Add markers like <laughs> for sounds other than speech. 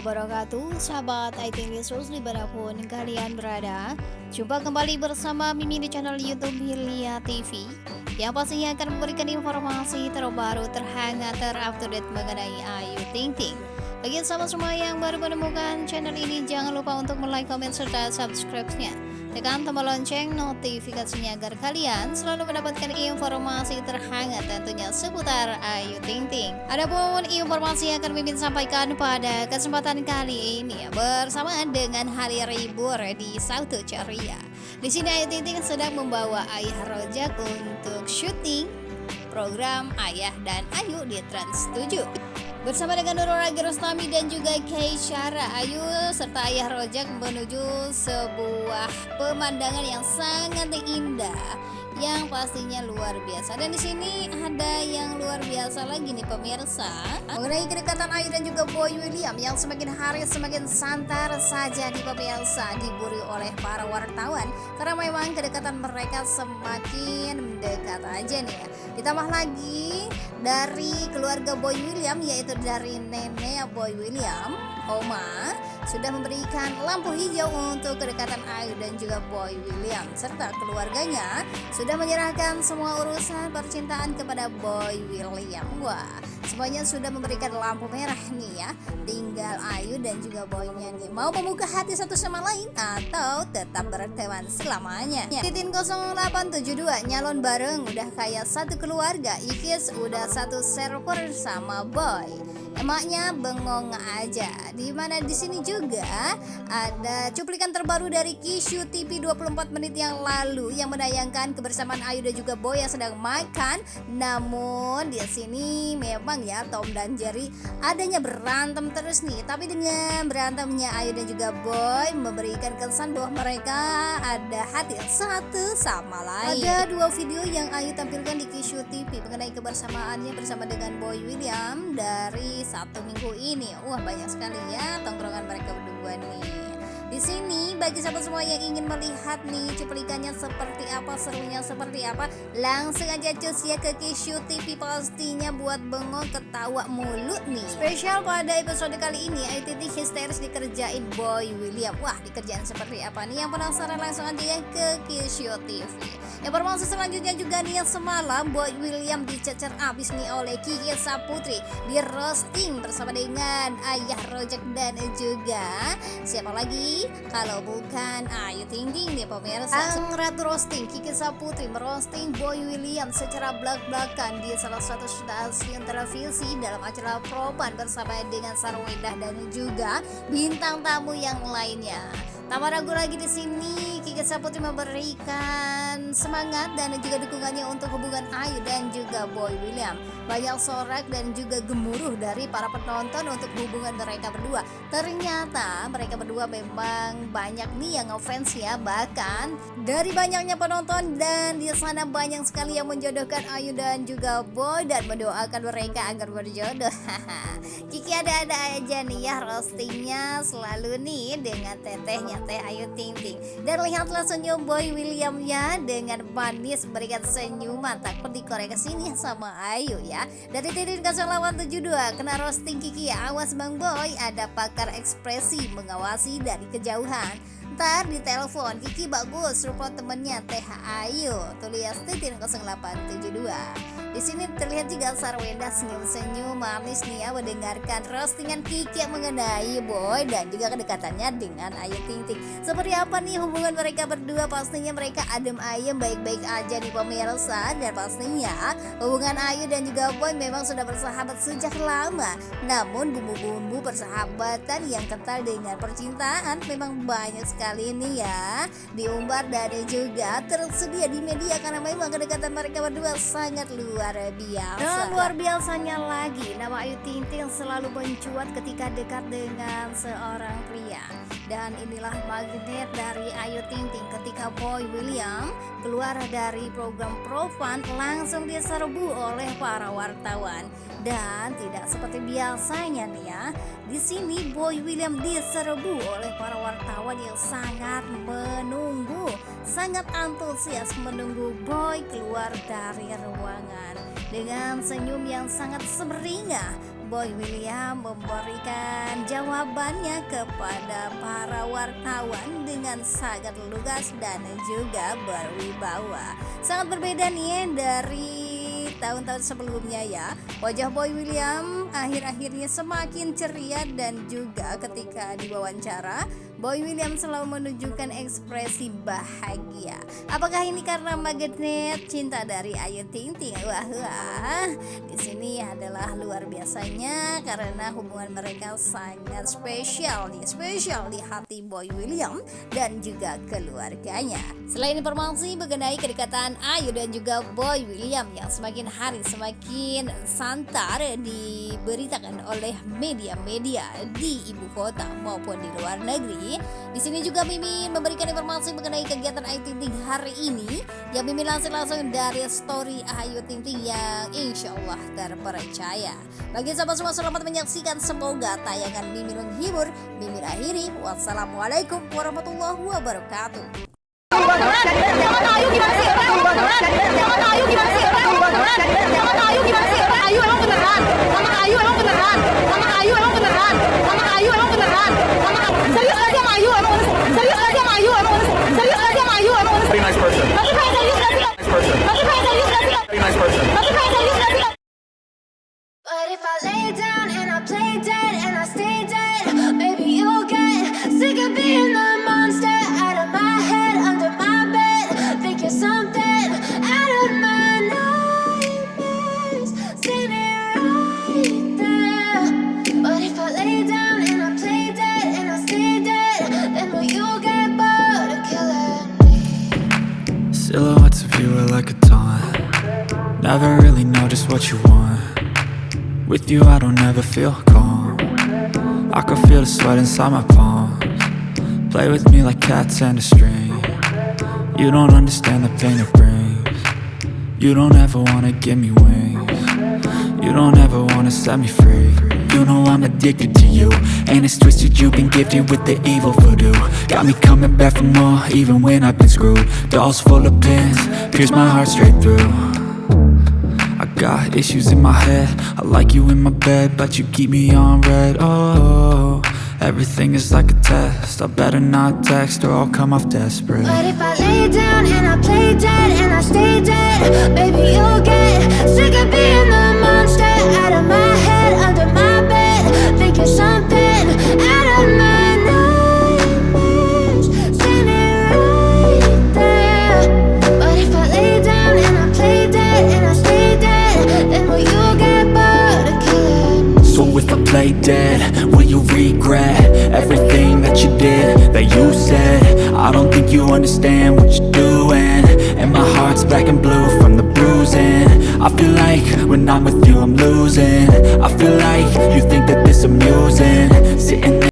wabarakatuh. Sahabat IT News di mana pun kalian berada Jumpa kembali bersama Mimi di channel Youtube Hilya TV Yang pastinya akan memberikan informasi terbaru, terhangat, terupdate mengenai Ayu Ting Ting Bagi sahabat semua yang baru menemukan channel ini Jangan lupa untuk like, komen, serta subscribe-nya Tekan tombol lonceng notifikasinya agar kalian selalu mendapatkan informasi terhangat tentunya seputar Ayu Ting Ting. Adapun informasi yang akan Mimin sampaikan pada kesempatan kali ini bersamaan dengan hari libur di Sauto Ceria. Di sini Ayu Ting Ting sedang membawa ayah rojak untuk syuting program Ayah dan Ayu di Trans 7. Bersama dengan Nurul Ragi Rostami dan juga Syara Ayu serta Ayah Rojak menuju sebuah pemandangan yang sangat indah yang pastinya luar biasa. Dan di sini ada yang luar biasa lagi nih pemirsa. Mengenai kedekatan Ayu dan juga Boy William yang semakin hari semakin santar saja di pemirsa diburu oleh para wartawan. Karena memang kedekatan mereka semakin mendekat aja nih ya. Ditambah lagi dari keluarga Boy William yaitu dari nenek Boy William Oma sudah memberikan lampu hijau untuk kedekatan Ayu dan juga Boy William. Serta keluarganya sudah menyerahkan semua urusan percintaan kepada Boy William. Wah semuanya sudah memberikan lampu merah nih ya. Tinggal Ayu dan juga Boynya nih. Mau membuka hati satu sama lain atau tetap berteman selamanya? Titin 0872 nyalon bareng. Udah kayak satu keluarga. Ikis udah satu server sama Boy emaknya bengong aja. Di mana di sini juga ada cuplikan terbaru dari Kishu TV 24 menit yang lalu yang menayangkan kebersamaan Ayu dan juga Boy yang sedang makan. Namun di sini memang ya Tom dan Jerry adanya berantem terus nih. Tapi dengan berantemnya Ayu dan juga Boy memberikan kesan bahwa mereka ada hati satu sama lain. Ada dua video yang Ayu tampilkan di Kishu TV mengenai kebersamaannya bersama dengan Boy William dari satu minggu ini. Wah banyak sekali ya tongkrongan mereka berdua nih. Di sini bagi sahabat semua yang ingin melihat nih cuplikannya seperti apa, serunya seperti apa, langsung aja cus ya ke Kishu TV pastinya buat bengong ketawa mulut nih. Spesial pada episode kali ini ITT histeris dikerjain Boy William. Wah, dikerjain seperti apa nih? Yang penasaran langsung aja ya ke Kishu TV. Informasi selanjutnya juga nih yang semalam Boy William dicecer abis nih oleh Kiki Saputri di roasting bersama dengan Ayah Rojak dan juga siapa lagi kalau bukan Ayu Ting Ting nih pemirsa. Sang Ratu Roasting Kiki Saputri merosting Boy William secara belak-belakan. Di salah satu stasiun televisi dalam acara Propan bersama dengan Sarwedah dan juga bintang tamu yang lainnya. Tak ragu lagi di sini. Kiki Saputri memberikan semangat dan juga dukungannya untuk hubungan Ayu dan juga Boy William. Banyak sorak dan juga gemuruh dari para penonton untuk hubungan mereka berdua. Ternyata mereka berdua memang banyak nih yang ngefans ya bahkan dari banyaknya penonton dan di sana banyak sekali yang menjodohkan Ayu dan juga Boy dan mendoakan mereka agar berjodoh. <laughs> Kiki ada-ada aja nih ya roastingnya selalu nih dengan tetehnya Teh Ayu Ting Ting Dan lihatlah senyum Boy William ya Dengan manis berikan senyuman Takut dikorek ke sini sama Ayu ya Dari Titin 0872 Kena roasting Kiki ya Awas Bang Boy Ada pakar ekspresi mengawasi dari kejauhan Ntar di telepon Kiki bagus Rupa temennya Teh Ayu Tulis Titin 0872 di sini terlihat juga Sarwenda senyum-senyum manis nih ya mendengarkan roastingan Kiki yang mengenai Boy dan juga kedekatannya dengan Ayu Ting Ting. Seperti apa nih hubungan mereka berdua? Pastinya mereka adem ayem baik-baik aja nih pemirsa dan pastinya hubungan Ayu dan juga Boy memang sudah bersahabat sejak lama. Namun bumbu-bumbu persahabatan yang kental dengan percintaan memang banyak sekali nih ya. Diumbar dan juga tersedia di media karena memang kedekatan mereka berdua sangat luar biasa. Dan luar biasanya lagi Nama Ayu Ting selalu mencuat ketika dekat dengan seorang pria Dan inilah magnet dari Ayu Ting Ting. Ketika Boy William keluar dari program Profan Langsung diserbu oleh para wartawan. Dan tidak seperti biasanya nih ya di sini Boy William diserbu oleh para wartawan yang sangat menunggu sangat antusias menunggu Boy keluar dari ruangan. Dengan senyum yang sangat semeringah Boy William memberikan jawabannya kepada para wartawan dengan sangat lugas dan juga berwibawa. Sangat berbeda nih dari tahun-tahun sebelumnya ya. Wajah Boy William akhir-akhirnya semakin ceria dan juga ketika diwawancara Boy William selalu menunjukkan ekspresi bahagia. Apakah ini karena magnet cinta dari Ayu Ting Ting? Wah, wah. Di sini adalah luar biasanya karena hubungan mereka sangat spesial nih, spesial di hati Boy William dan juga keluarganya. Selain informasi mengenai kedekatan Ayu dan juga Boy William yang semakin hari semakin santar diberitakan oleh media-media di ibu kota maupun di luar negeri di sini juga Mimin memberikan informasi mengenai kegiatan Ayu Ting Ting hari ini yang Mimin langsung langsung dari story Ayu Ting Ting yang insya Allah terpercaya. Bagi sahabat semua selamat menyaksikan semoga tayangan Mimin menghibur. Mimin akhiri. Wassalamualaikum warahmatullahi wabarakatuh. Ayu gimana sih? Ayu gimana sih? Never really know just what you want. With you I don't ever feel calm. I can feel the sweat inside my palms. Play with me like cats and a string. You don't understand the pain it brings. You don't ever wanna give me wings. You don't ever wanna set me free. You know I'm addicted to you And it's twisted you've been gifted with the evil voodoo. Got me coming back for more even when I've been screwed. Dolls full of pins, pierce my heart straight through got issues in my head. I like you in my bed But you keep me on red. Oh, everything is like a test. I better not text or I'll come off desperate. But if I lay down and I play dead and I stay dead, maybe you'll get sick of being the monster out of my head, I don't think you understand what you're doing. And my heart's black and blue from the bruising. I feel like when I'm with you I'm losing. I feel like you think that this amusing. Sitting